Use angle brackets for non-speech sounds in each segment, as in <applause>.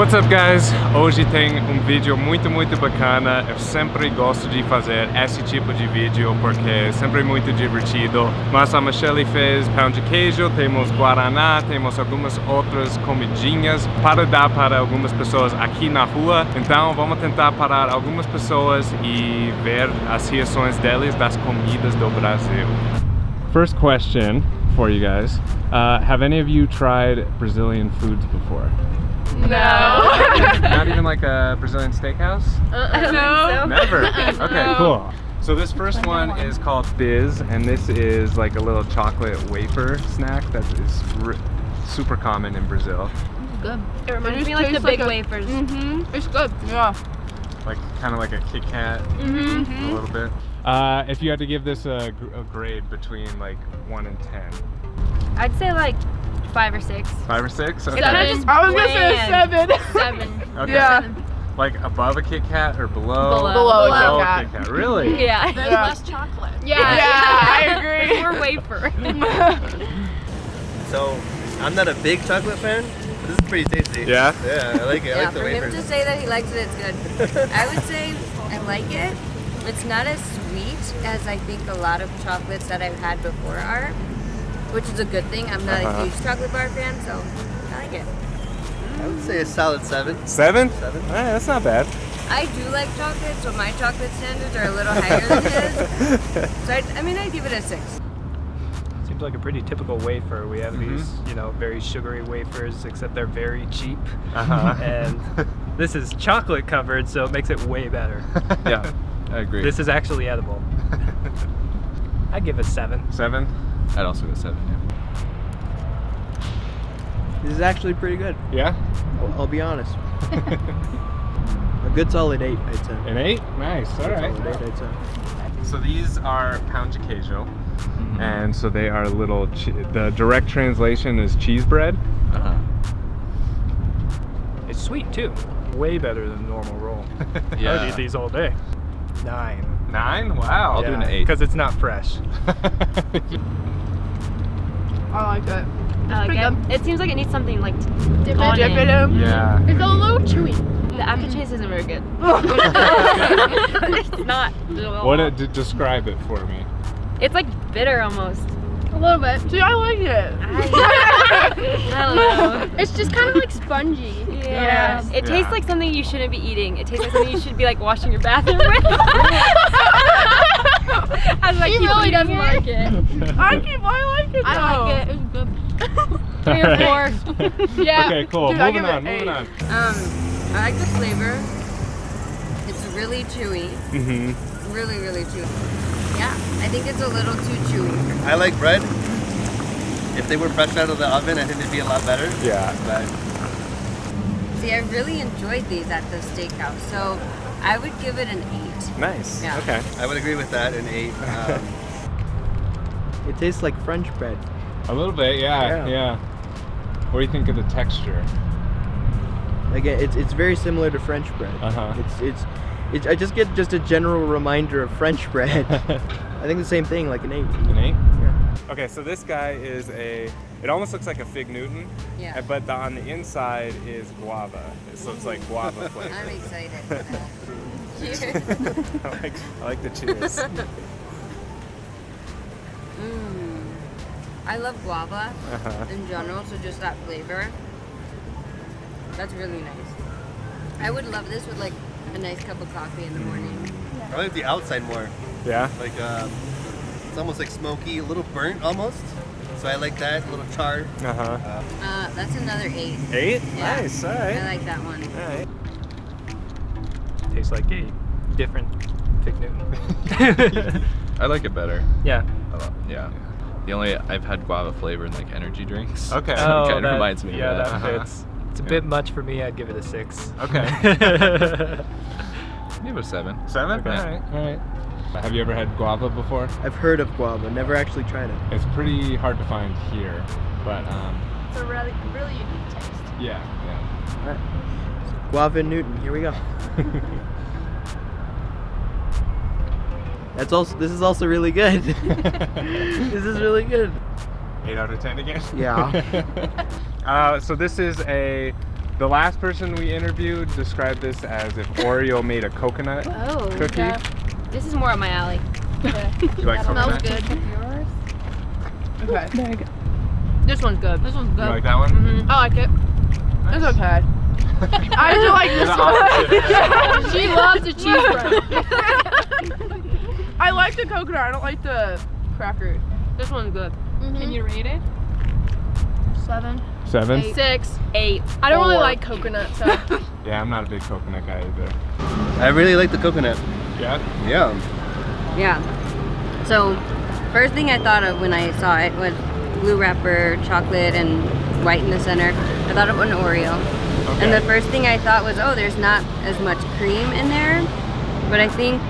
What's up guys? Hoje tem um vídeo muito muito bacana. Eu sempre gosto de fazer esse tipo de vídeo porque é sempre muito divertido. Mas a Michelle fez pão de queijo, temos guaraná, temos algumas outras comidinhas para dar para algumas pessoas aqui na rua. Então vamos tentar parar algumas pessoas e ver as reações deles das comidas do Brasil. First question for you guys. Uh, have any of you tried Brazilian foods before? No. Not <laughs> even like a Brazilian steakhouse? I don't no. Never. Okay, No. cool. So this first one is called Bis, and this is like a little chocolate wafer snack that is r- super common in Brazil. Good. It It reminds just me like the big like a- wafers. Mm-hmm. It's good. Yeah. Like kind of like a Kit Kat Mm-hmm. a little bit. Uh, if you had to give this a, a grade between like one and ten, I'd say like five or six. five or six? Okay. kinda just I was gonna say seven. Seven. <laughs> Okay. Yeah. Like above a Kit Kat or below? Below. Below a Kit Kat. Kit Kat. Really? <laughs> Yeah. There's Yeah. less chocolate. Yeah. <laughs> Yeah, I agree. More wafer. So, I'm not a big chocolate fan. This is pretty tasty. Yeah? Yeah, I like it. I Yeah, like the for him wafers. to say that he likes it, it's good. I would say I like it. It's not as sweet as I think a lot of chocolates that I've had before are, which is a good thing. I'm not Uh-huh. a huge chocolate bar fan, so I like it. I would say a solid seven. Seven? Seven. Alright, that's not bad. I do like chocolate, so my chocolate standards are a little higher than his. <laughs> So I, I mean, I'd give it a six. Seems like a pretty typical wafer. We have Mhm. these, you know, very sugary wafers, except they're very cheap. Uh-huh. And <laughs> this is chocolate covered, so it makes it way better. yeah, I agree. This is actually edible. <laughs> I'd give it a seven. seven? I'd also go seven, yeah. This is actually pretty good. Yeah? I'll, I'll be honest. <laughs> A good solid eight, I'd say. An eight? Nice, alright. Solid eight, I'd say. So these are pão de queijo, and so they are little. The direct translation is cheese bread. Uh-huh. It's sweet too. Way better than normal roll. <laughs> yeah. I'd eat these all day. Nine. Nine? Wow. I'll do an eight. Because it's not fresh. <laughs> I like it. I like Pretty it. It seems like it needs something like Dip it, dip it. it in. yeah. It's a little chewy. the aftertaste isn't very good. <laughs> <laughs> it's not. at all. What? it- describe it for me. It's like bitter almost. A little bit. See, I like it. I don't know. <laughs> It's just kind of like spongy. Yeah. It tastes Yeah. like something you shouldn't be eating. It tastes like something you should be like washing your bathroom with. <laughs> <laughs> I was like, He keep really doesn't it. like it. I keep. I like it. I like it. It's good. Three or four. Yeah. Okay, cool. Dude, I moving it on, moving eight. on. Um, I like the flavor. It's really chewy. Mm-hmm. Really, really chewy. Yeah, I think it's a little too chewy. I like bread. If they were fresh out of the oven, I think they'd be a lot better. Yeah. But See, I really enjoyed these at the steakhouse, so I would give it an eight. Nice. Yeah. Okay. I would agree with that. An eight. <laughs> Um, It tastes like French bread. A little bit, yeah, Yeah. yeah. What do you think of the texture? Like it- it's it's very similar to French bread. Uh-huh. It's it's it's I just get just a general reminder of French bread. <laughs> I think the same thing, like an eight. An eight? Yeah. Okay, so this guy is a. It almost looks like a fig Newton. Yeah. uh, But the, on the inside is guava, so it's like guava <laughs> flavor. I'm excited. <laughs> Cheers. I like, I like the cheers. Mm. I love guava Uh-huh. in general, so just that flavor. That's really nice. I would love this with like a nice cup of coffee in the morning. I like the outside more. Yeah. Like um, it's almost like smoky, a little burnt almost. So I like that. A little charred. Uh huh. Uh, Uh, that's another eight. Eight. Yeah. Nice. All I like that one. All right. Tastes like a different Fig Newton. <laughs> <laughs> I like it better. yeah. I lo- yeah. The only I've had guava flavor in like energy drinks. Okay. <laughs> So Oh, it kind of reminds me yeah, of that. that Uh-huh. fits. It's a Yeah. bit much for me. I'd give it a six. Okay. <laughs> Give it a seven. Seven. Okay. All right. All right. Have you ever had guava before? I've heard of guava, never actually tried it. It's pretty hard to find here, but um, It's a really, really unique taste. yeah, yeah. Alright. Guava Newton, here we go. <laughs> That's also this is also really good. <laughs> this is really good. Eight out of ten again. Yeah. Uh, so this is a The last person we interviewed described this as if Oreo made a coconut Oh, cookie. okay. This is more up my alley. <laughs> You like Smells coconut? good. Okay. Very good. This one's good. This one's You good. like that one? Mhm. I like it. It's okay. <laughs> I do like this one. <laughs> she loves the cheese bread. I like the coconut. I don't like the cracker. This one's good. Can you rate it? Seven. Seven? Eight. Six, eight. I don't really like coconut, so. <laughs> Yeah, I'm not a big coconut guy either. I really like the coconut. Yeah? Yeah. Yeah. So, first thing I thought of when I saw it was blue wrapper, chocolate, and white in the center. I thought of an Oreo. Okay. And the first thing I thought was, oh, there's not as much cream in there. But I think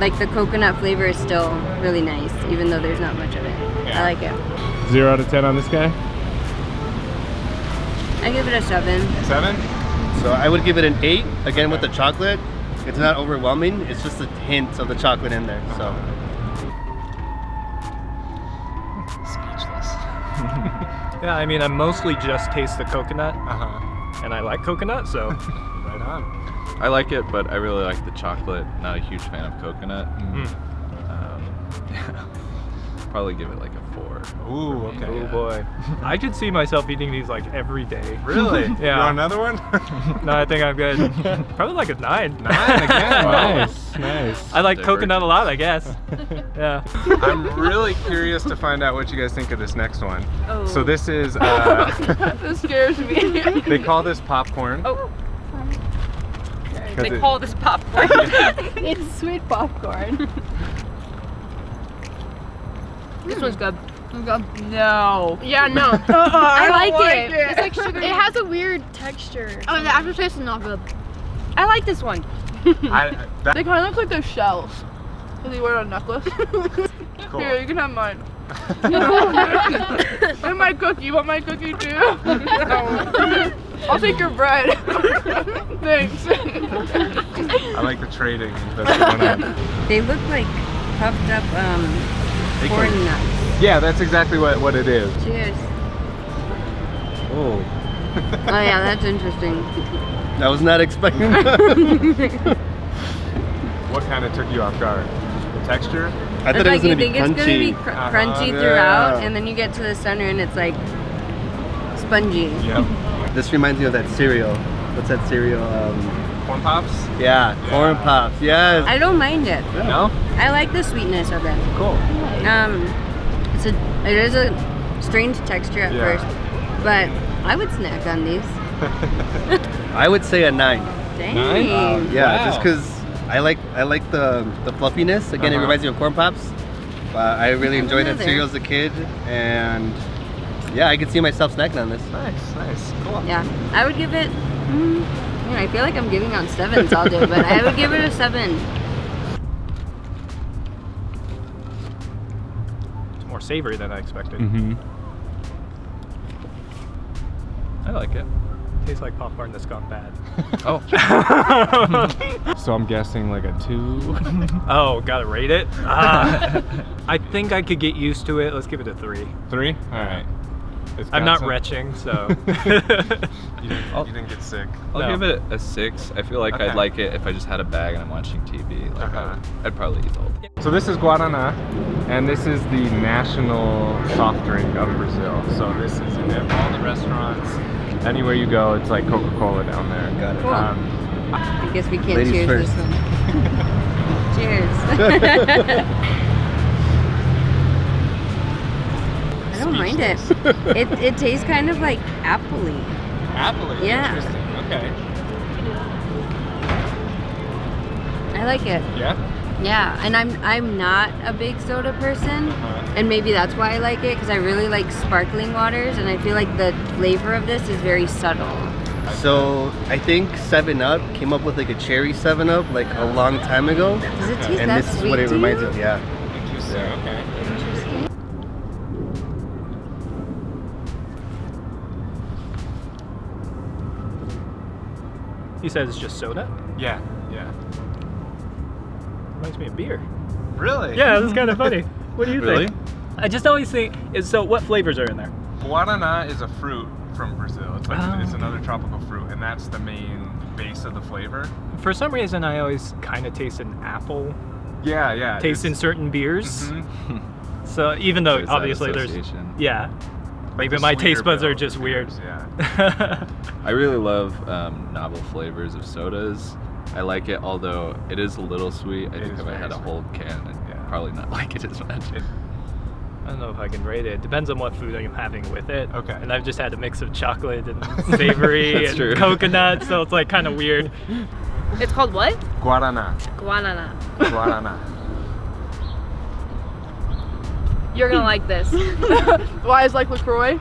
like the coconut flavor is still really nice, even though there's not much of it. Yeah. I like it. Zero out of ten on this guy? I give it a seven. Seven? So I would give it an eight. Again with the chocolate. It's not overwhelming. It's just a hint of the chocolate in there. So Speechless. <laughs> Yeah, I mean, I mostly just taste the coconut, Uh-huh. and I like coconut, so <laughs> Right on. I like it, but I really like the chocolate. Not a huge fan of coconut. Mm. Um, <laughs> probably give it like a four. Ooh, okay. oh boy. <laughs> I could see myself eating these like every day. <laughs> Really? <laughs> Yeah. You want another one? No, I think I'm good. Probably like a nine. Nine again. Wow. Nice, nice. I like Divergent. coconut a lot, I guess. Yeah. I'm really curious to find out what you guys think of this next one. Oh. So this is, uh, this scares me. they call this popcorn. Oh. 'cause They it- call this popcorn. it's sweet popcorn. this one's good. No. Yeah, no. <laughs> I, don't like, it. it. It's like sugar. It has a weird texture. Oh, the aftertaste is not good. I like this one. <laughs> I, that, They kind of look like those shells. Cause you wear a necklace. <laughs> cool. Here, you can have mine. and my cookie. You want my cookie too? No. I'll take your bread. Thanks. I like the trading that's going. They look like puffed up um, They corn nuts. Yeah, that's exactly what, what it is. Cheers. Oh. <laughs> Oh yeah, that's interesting. <laughs> I was not expecting <laughs> that. What kind of took you off guard? The texture? I thought it's it like was gonna you be think it's gonna be crunchy. cr- Uh-huh. crunchy Yeah. throughout, and then you get to the center and it's like spongy. Yep. This reminds me of that cereal. What's that cereal? Um, Corn pops? yeah, corn pops. Yes. I don't mind it. No? I like the sweetness of it. Cool. Um, it's a it is a strange texture at Yeah. first, but I would snack on these. <laughs> I would say a nine. Dang. Nine? Yeah, Wow. just because I like I like the the fluffiness. Again, it Uh-huh. reminds me of corn pops. But I really enjoyed that Another. cereal as a kid, and yeah, I could see myself snacking on this. Nice, nice. Cool. Yeah, I would give it. Mm, yeah, I feel like I'm giving out sevens all day, but I would give it a seven. More savory than I expected. Mm-hmm. I like it. Tastes like popcorn that's gone bad. <laughs> Oh, <laughs> So I'm guessing like a two. <laughs> oh, gotta rate it? Ah. I think I could get used to it. Let's give it a three. Three? Alright. It's I'm not some- retching, so. You didn't, you didn't get sick. I'll No. give it a six. I feel like Okay. I'd like it if I just had a bag and I'm watching TV. Like Uh-huh. I'd, I'd probably eat the whole thing. So this is Guaraná, and this is the national soft drink of Brazil. So this is in all the restaurants. Anywhere you go, it's like Coca-Cola down there. Got it. Cool. Um, I guess we can't Ladies cheers first. this one. <laughs> cheers. <laughs> I don't mind it. It it tastes kind of like appley. apple -y? Yeah. Interesting. Okay. I like it. Yeah. Yeah, and I'm I'm not a big soda person, Uh-huh. and maybe that's why I like it because I really like sparkling waters, and I feel like the flavor of this is very subtle. So I think Seven Up came up with like a cherry Seven Up like a long time ago, Does it taste and that this is what it reminds you? me of. Yeah. Interesting. Okay. he says it's just soda. Yeah. Yeah. Reminds me of beer. Really? Yeah, that's kind of funny. <laughs> What do you Really? think? I just always think is so. What flavors are in there? Guaraná is a fruit from Brazil. It's like Oh, it's another tropical fruit, and that's the main base of the flavor. For some reason, I always kind of taste an apple Yeah, yeah. taste in certain beers. Mhm. <laughs> So even though There's obviously there's association. yeah, maybe the my taste buds are bill just weird. Yeah. <laughs> I really love um, novel flavors of sodas. I like it, although it is a little sweet. I It think if I had a sweet. whole can, I'd Yeah. probably not <laughs> like it as much. It- I don't know if I can rate it. Depends on what food I'm having with it. Okay. And I've just had a mix of chocolate and <laughs> savory and true. coconut, so it's like kind of weird. It's called what? Guarana. Guanana. Guarana. You're gonna like this <laughs> Why is like LaCroix?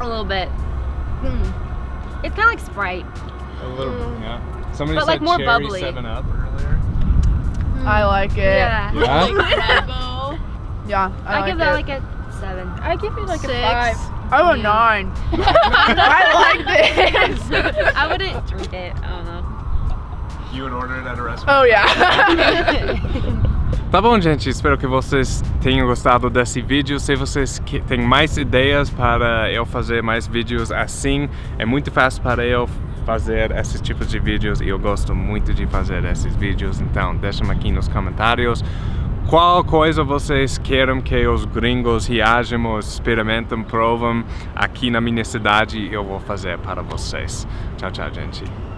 a little bit. Hmm. It's kind of like Sprite. A little, bit, yeah. Somebody But, said like, more cherry bubbly. Seven Up earlier. I like it. Yeah. Yeah. <laughs> Yeah, I, I, like give that it. like a seven. I give it like Six. a five. Oh, a Yeah. nine. <laughs> I like this. I wouldn't drink it. I don't know. You would order it at a restaurant. Oh yeah. <laughs> Tá bom, gente. Espero que vocês tenham gostado desse vídeo. Se vocês têm mais ideias para eu fazer mais vídeos assim, é muito fácil para eu fazer esses tipos de vídeos e eu gosto muito de fazer esses vídeos. Então, deixa aqui nos comentários qual coisa vocês querem que os gringos reajamos, experimentem, provam aqui na minha cidade. Eu vou fazer para vocês. Tchau, tchau, gente.